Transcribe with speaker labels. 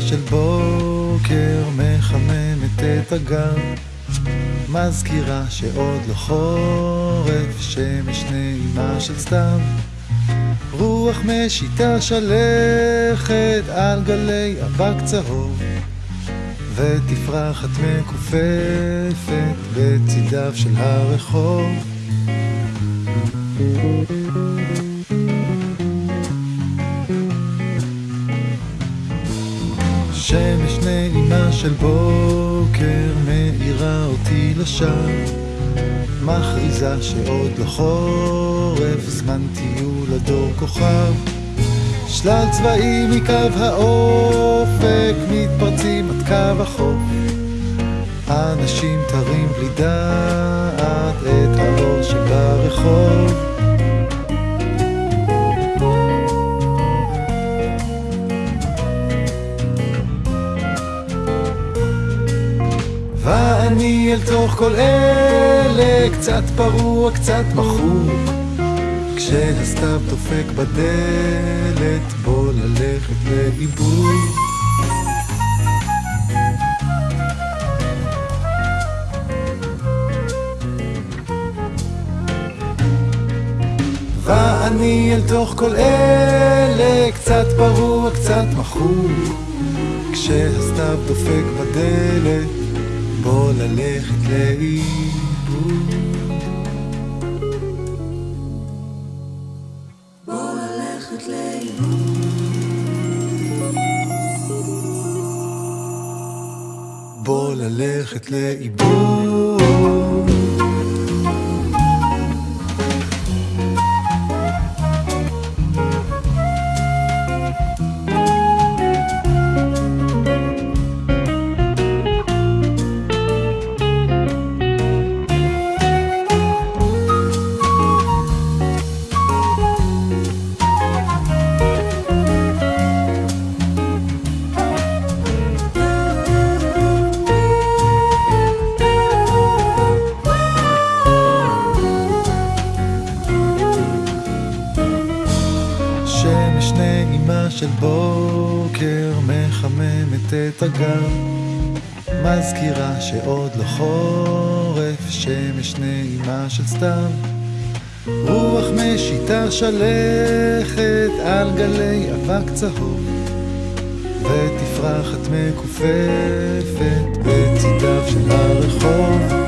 Speaker 1: של בוקר מחממת את הגן מזכירה שעוד לא חורף, שמש נעימה של סתיו. רוח משיתה שלכת על גלי אבק צהוב ותפרחת מכופפת בצידיו של הרחוב שמש נעימה של בוקר מאירה אותי לשווא מכריזה שעוד לא חורף, זמן טיול הדור כוכב. שלל צבעים מקו האופק מתפרצים עד קו החוף. אנשים תרים בלי דעת ואני אל תוך כל אלה קצת פרוע, קצת מחוק כשהסתיו דופק בדלת, בוא ללכת לאיבוד. ואני אל תוך כל אלה קצת פרוע, קצת מחוק כשהסתיו דופק בדלת בוא ללכת לאיבוד.
Speaker 2: בוא ללכת לאיבוד.
Speaker 1: בוא ללכת לאיבוד. נעימה של בוקר מחממת את הגן מזכירה שעוד לא חורף, שמש נעימה של סתיו. רוח משיתה שלכת על גלי אבק צהוב ותפרחת מכופפת בצידיו של הרחוב